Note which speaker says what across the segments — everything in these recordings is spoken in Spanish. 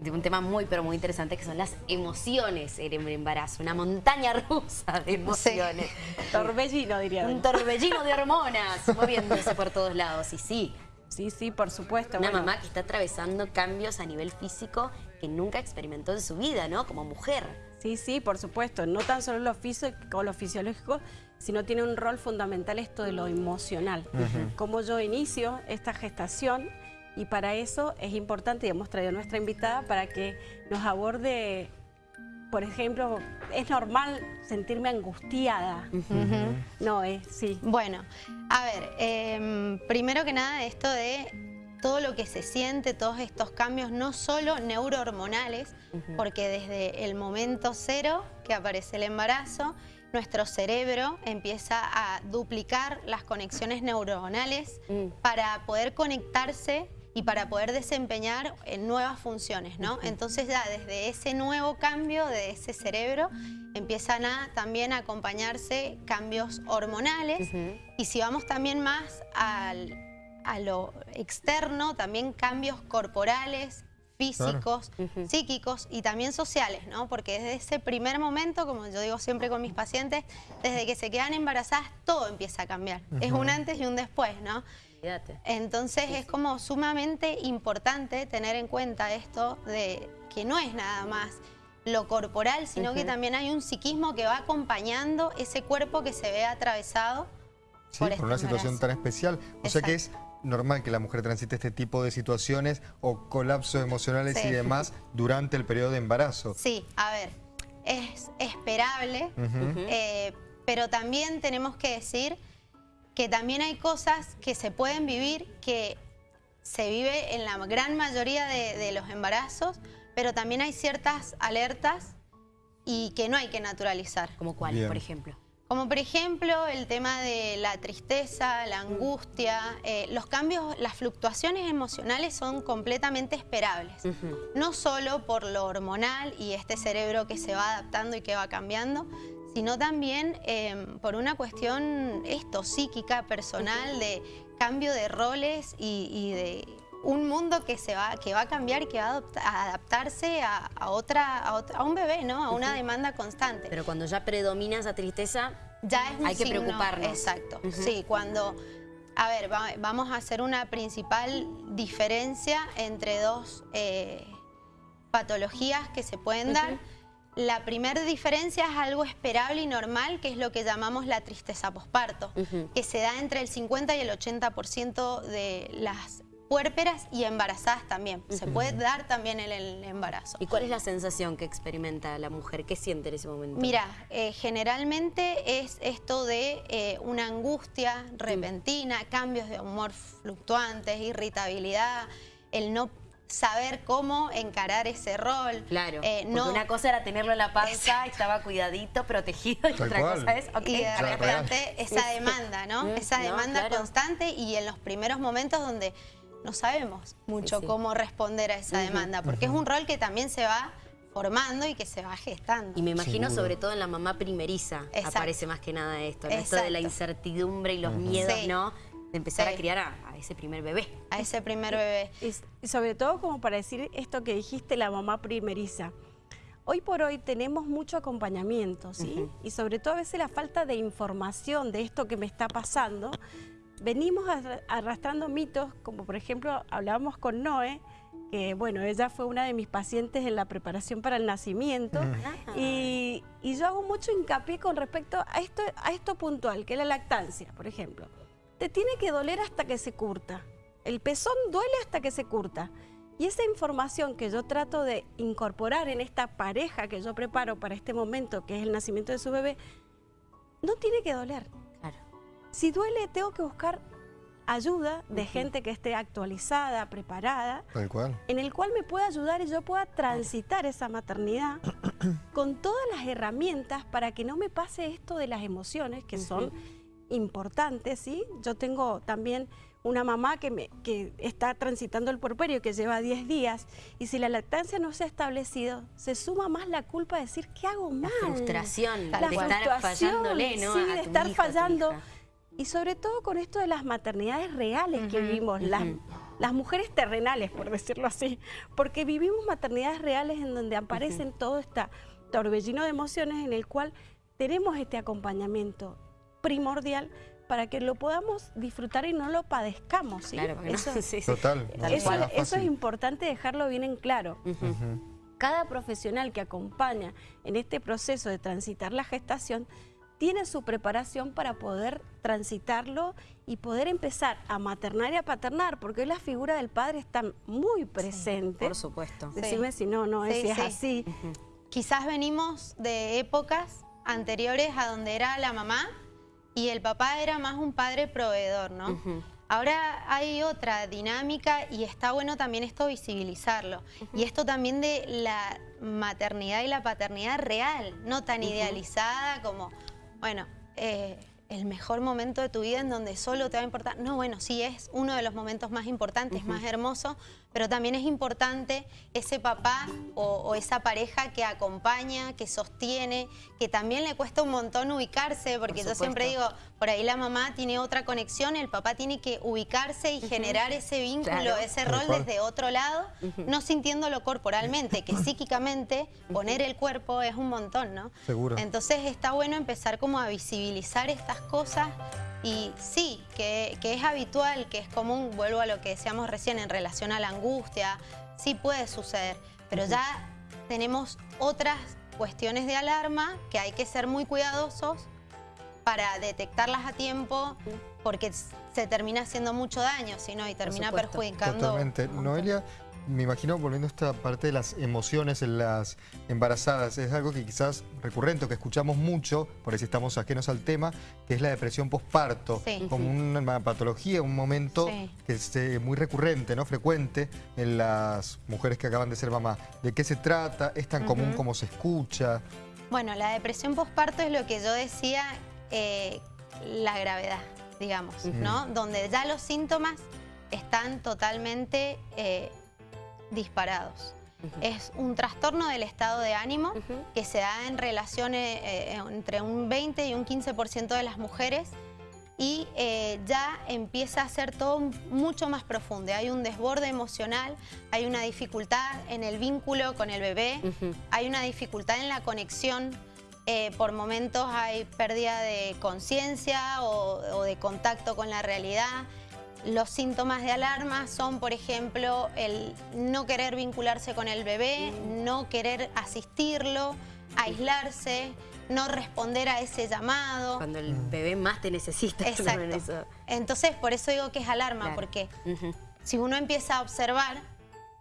Speaker 1: de un tema muy, pero muy interesante que son las emociones en el embarazo. Una montaña rusa de emociones.
Speaker 2: Torbellino, diría.
Speaker 1: Un torbellino de hormonas moviéndose por todos lados. Y sí,
Speaker 2: Sí, sí, por supuesto.
Speaker 1: Una mamá que está atravesando cambios a nivel físico que nunca experimentó en su vida, ¿no? Como mujer.
Speaker 2: Sí, sí, por supuesto. No tan solo lo físico o lo fisiológico, sino tiene un rol fundamental esto de lo emocional. Como yo inicio esta gestación y para eso es importante, y hemos traído a nuestra invitada para que nos aborde, por ejemplo, es normal sentirme angustiada. No, es, sí.
Speaker 3: Bueno, a ver, em, primero que nada esto de todo lo que se siente, todos estos cambios, no solo neurohormonales, porque desde el momento cero que aparece el embarazo, nuestro cerebro empieza a duplicar las conexiones neuronales mm. para poder conectarse y para poder desempeñar en nuevas funciones, ¿no? Entonces ya desde ese nuevo cambio de ese cerebro empiezan a también a acompañarse cambios hormonales y si vamos también más al, a lo externo, también cambios corporales, físicos, psíquicos y también sociales, ¿no? Porque desde ese primer momento, como yo digo siempre con mis pacientes, desde que se quedan embarazadas, todo empieza a cambiar. Es un antes y un después, ¿no? Entonces es como sumamente importante tener en cuenta esto de que no es nada más lo corporal, sino que también hay un psiquismo que va acompañando ese cuerpo que se ve atravesado
Speaker 4: por, por una situación tan especial. O sea que es normal que la mujer transite este tipo de situaciones o colapsos emocionales y demás durante el periodo de embarazo.
Speaker 3: Sí, a ver, es esperable, eh, pero también tenemos que decir que también hay cosas que se pueden vivir que se vive en la gran mayoría de, los embarazos, pero también hay ciertas alertas y que no hay que naturalizar.
Speaker 1: ¿Como cuáles, por ejemplo?
Speaker 3: Como por ejemplo el tema de la tristeza, la angustia, eh, los cambios, las fluctuaciones emocionales son completamente esperables. No solo por lo hormonal y este cerebro que se va adaptando y que va cambiando, sino también em, por una cuestión esto, psíquica, personal, de cambio de roles y de un mundo que se va que va a cambiar y que va a, adaptarse a, otra, a, un bebé, ¿no? A una demanda constante.
Speaker 1: Pero cuando ya predomina esa tristeza, ya es hay que preocuparnos.
Speaker 3: Exacto. Sí, cuando... A ver, vamos a hacer una principal diferencia entre dos eh, patologías que se pueden dar. La primera diferencia es algo esperable y normal, que es lo que llamamos la tristeza posparto, que se da entre el 50 y el 80% de las puérperas y embarazadas también. Se puede dar también en el embarazo.
Speaker 1: ¿Y cuál es la sensación que experimenta la mujer? ¿Qué siente en ese momento?
Speaker 3: Mira, eh, generalmente es esto de eh, una angustia repentina, cambios de humor fluctuantes, irritabilidad, el no saber cómo encarar ese rol.
Speaker 1: Claro, eh, no... una cosa era tenerlo en la panza, estaba cuidadito, protegido, y otra cosa es...
Speaker 3: Okay, y de repente esa demanda, ¿no? Mm, esa demanda constante y en los primeros momentos donde no sabemos mucho cómo responder a esa demanda, porque es un rol que también se va formando y que se va gestando.
Speaker 1: Y me imagino sobre todo en la mamá primeriza aparece más que nada esto, esto de la incertidumbre y los miedos, ¿no? De empezar a criar a, ese primer bebé.
Speaker 3: A ese primer bebé.
Speaker 2: Y, sobre todo como para decir esto que dijiste, la mamá primeriza. Hoy por hoy tenemos mucho acompañamiento, ¿sí? Y sobre todo a veces la falta de información de esto que me está pasando venimos arrastrando mitos, como por ejemplo hablábamos con Noé, que bueno, ella fue una de mis pacientes en la preparación para el nacimiento y, yo hago mucho hincapié con respecto a esto, a esto puntual, que es la lactancia, por ejemplo. Te tiene que doler hasta que se curta. El pezón duele hasta que se curta. Y esa información que yo trato de incorporar en esta pareja que yo preparo para este momento, que es el nacimiento de su bebé, no tiene que doler. Si duele, tengo que buscar ayuda de gente que esté actualizada, preparada, en el cual me pueda ayudar y yo pueda transitar esa maternidad con todas las herramientas para que no me pase esto de las emociones que son importantes, ¿sí? Yo tengo también una mamá que, me, que está transitando el puerperio que lleva 10 días y si la lactancia no se ha establecido, se suma más la culpa de decir, ¿qué hago mal?
Speaker 1: La frustración, la de estar fallándole, ¿no? Sí,
Speaker 2: de estar fallando y sobre todo con esto de las maternidades reales que vivimos, las las mujeres terrenales, por decirlo así, porque vivimos maternidades reales en donde aparecen todo este torbellino de emociones en el cual tenemos este acompañamiento primordial para que lo podamos disfrutar y no lo padezcamos. ¿sí?
Speaker 1: Claro,
Speaker 2: eso,
Speaker 4: Total.
Speaker 2: Eso, eso, es importante dejarlo bien en claro. Cada profesional que acompaña en este proceso de transitar la gestación tiene su preparación para poder transitarlo y poder empezar a maternar y a paternar, porque hoy la figura del padre está muy presente.
Speaker 1: por supuesto.
Speaker 2: Decime si no, no es, es así.
Speaker 3: Quizás venimos de épocas anteriores a donde era la mamá y el papá era más un padre proveedor, ¿no? Ahora hay otra dinámica y está bueno también esto visibilizarlo. Y esto también de la maternidad y la paternidad real, no tan idealizada como bueno, eh, el mejor momento de tu vida en donde solo te va a importar. No, bueno, sí es uno de los momentos más importantes, más hermosos, pero también es importante ese papá o, esa pareja que acompaña, que sostiene, que también le cuesta un montón ubicarse, porque yo siempre digo, por ahí la mamá tiene otra conexión, el papá tiene que ubicarse y generar ese vínculo, ese rol desde otro lado, no sintiéndolo corporalmente, que psíquicamente poner el cuerpo es un montón, ¿no?
Speaker 4: Seguro.
Speaker 3: Entonces está bueno empezar como a visibilizar estas cosas y sí, que, es habitual, que es común, vuelvo a lo que decíamos recién en relación a la angustia, sí puede suceder, pero ya tenemos otras cuestiones de alarma que hay que ser muy cuidadosos para detectarlas a tiempo porque se termina haciendo mucho daño, si no, y termina perjudicando.
Speaker 4: Totalmente. Noelia, me imagino volviendo a esta parte de las emociones en las embarazadas, es algo que quizás recurrente, que escuchamos mucho, por ahí estamos ajenos al tema, que es la depresión postparto, como una patología, un momento que es eh, muy recurrente, no frecuente en las mujeres que acaban de ser mamá. ¿De qué se trata? ¿Es tan común como se escucha?
Speaker 3: Bueno, la depresión postparto es lo que yo decía, eh, la gravedad, digamos, ¿no? Donde ya los síntomas están totalmente... Eh, disparados. Es un trastorno del estado de ánimo que se da en relaciones eh, eh, entre un 20 y un 15% de las mujeres y eh, ya empieza a ser todo mucho más profundo. Hay un desborde emocional, hay una dificultad en el vínculo con el bebé, hay una dificultad en la conexión, por momentos hay pérdida de conciencia o, de contacto con la realidad, los síntomas de alarma son, por ejemplo, el no querer vincularse con el bebé, no querer asistirlo, aislarse, no responder a ese llamado.
Speaker 1: Cuando el bebé más te necesita.
Speaker 3: Exacto. Entonces, por eso digo que es alarma, porque si uno empieza a observar,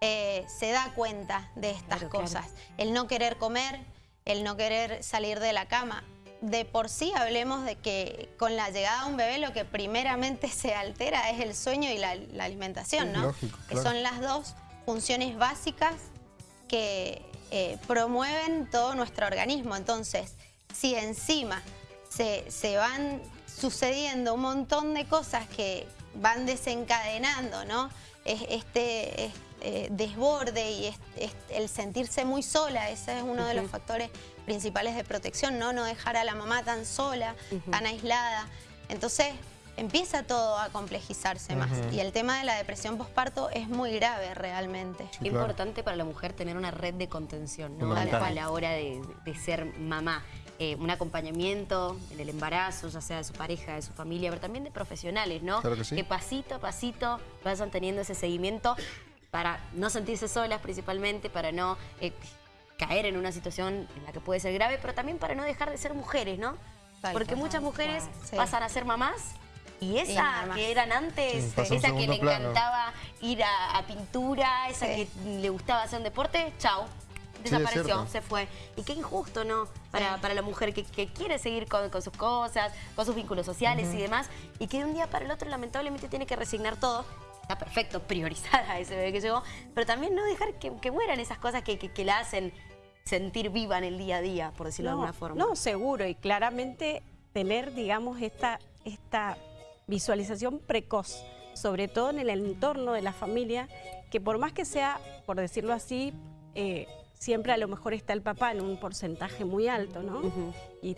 Speaker 3: eh, se da cuenta de estas cosas. El no querer comer, el no querer salir de la cama de por sí hablemos de que con la llegada de un bebé lo que primeramente se altera es el sueño y la, alimentación, ¿no? Que son las dos funciones básicas que eh, promueven todo nuestro organismo. Entonces, si encima se, van sucediendo un montón de cosas que van desencadenando, ¿no? Este, eh, desborde y el sentirse muy sola, ese es uno de los factores principales de protección, ¿no? No dejar a la mamá tan sola, tan aislada. Entonces empieza todo a complejizarse más. Y el tema de la depresión postparto es muy grave realmente.
Speaker 1: Es importante para la mujer tener una red de contención, ¿no? A la hora de, ser mamá. Eh, un acompañamiento en el embarazo, ya sea de su pareja, de su familia, pero también de profesionales, ¿no? que, pasito a pasito vayan teniendo ese seguimiento para no sentirse solas principalmente, para no eh, caer en una situación en la que puede ser grave, pero también para no dejar de ser mujeres, ¿no? Porque muchas mujeres pasan a ser mamás y esa que eran antes, esa que le encantaba ir a, pintura, esa que le gustaba hacer un deporte, chao. Desapareció, se fue. Y qué injusto, ¿no? Para, para la mujer que, quiere seguir con, sus cosas, con sus vínculos sociales y demás, y que de un día para el otro lamentablemente tiene que resignar todo está perfecto, priorizada ese bebé que llegó, pero también no dejar que, mueran esas cosas que, que, la hacen sentir viva en el día a día, por decirlo de alguna forma.
Speaker 2: No, seguro, y claramente tener, digamos, esta, esta visualización precoz, sobre todo en el entorno de la familia, que por más que sea, por decirlo así, eh, siempre a lo mejor está el papá en un porcentaje muy alto, ¿no? Y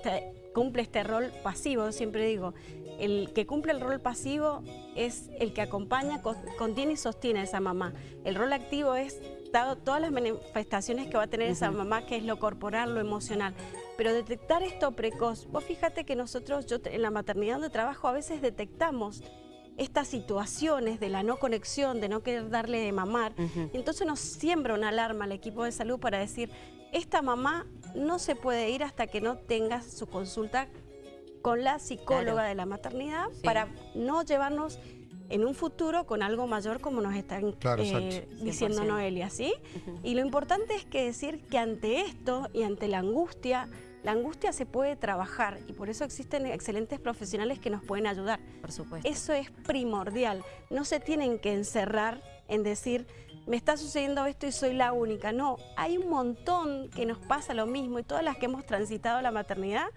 Speaker 2: cumple este rol pasivo, siempre digo, el que cumple el rol pasivo es el que acompaña, contiene y sostiene a esa mamá. El rol activo es dado todas las manifestaciones que va a tener esa mamá, que es lo corporal, lo emocional. Pero detectar esto precoz, vos fíjate que nosotros, yo en la maternidad donde trabajo, a veces detectamos estas situaciones de la no conexión, de no querer darle de mamar. Entonces nos siembra una alarma al equipo de salud para decir, esta mamá no se puede ir hasta que no tenga su consulta con la psicóloga de la maternidad para no llevarnos en un futuro con algo mayor como nos están eh, diciendo Noelia, ¿sí? Y lo importante es que decir que ante esto y ante la angustia, la angustia se puede trabajar y por eso existen excelentes profesionales que nos pueden ayudar.
Speaker 1: Por supuesto.
Speaker 2: Eso es primordial. No se tienen que encerrar en decir, me está sucediendo esto y soy la única. No, hay un montón que nos pasa lo mismo y todas las que hemos transitado la maternidad,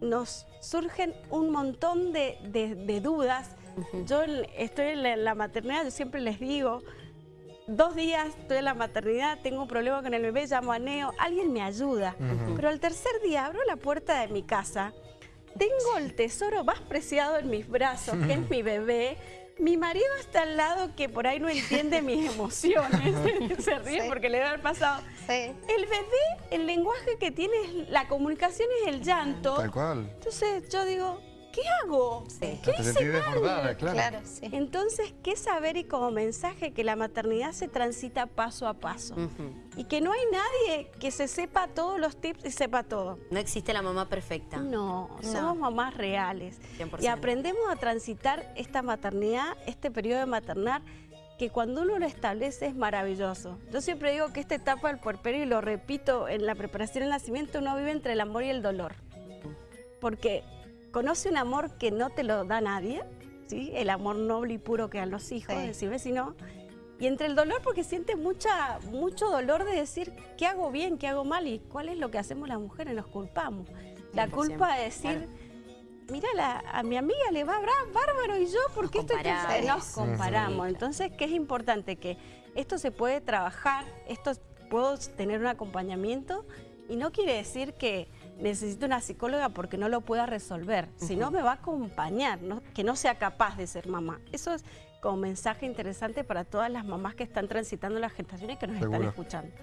Speaker 2: nos surgen un montón de, dudas. Yo estoy en la maternidad, yo siempre les digo, dos días estoy en la maternidad, tengo un problema con el bebé, llamo a Neo, alguien me ayuda. Pero al tercer día abro la puerta de mi casa, tengo el tesoro más preciado en mis brazos, que es mi bebé. Mi marido está al lado que por ahí no entiende mis emociones, se ríe porque le da el pasado. El bebé, el lenguaje que tiene, la comunicación es el llanto.
Speaker 4: Tal cual.
Speaker 2: Entonces yo digo, ¿qué hago?
Speaker 4: Sí. ¿Qué claro. claro
Speaker 2: sí. Entonces, ¿qué saber y como mensaje que la maternidad se transita paso a paso? Y que no hay nadie que se sepa todos los tips y sepa todo.
Speaker 1: No existe la mamá perfecta.
Speaker 2: No, somos mamás reales. Y aprendemos a transitar esta maternidad, este periodo de maternar, que cuando uno lo establece es maravilloso. Yo siempre digo que esta etapa del puerperio, y lo repito en la preparación del nacimiento, uno vive entre el amor y el dolor. Porque conoce un amor que no te lo da nadie, ¿sí? el amor noble y puro que dan los hijos, sí. decir vecino, y entre el dolor porque sientes mucha, mucho dolor de decir qué hago bien, qué hago mal y cuál es lo que hacemos las mujeres, nos culpamos. La culpa de decir, mira, a mi amiga le va bárbaro y yo, ¿por qué estoy Nos comparamos. Entonces, ¿qué es importante? Que esto se puede trabajar, esto puedo tener un acompañamiento y no quiere decir que necesito una psicóloga porque no lo pueda resolver, sino me va a acompañar, que no sea capaz de ser mamá. Eso es como mensaje interesante para todas las mamás que están transitando las gestaciones y que nos están escuchando.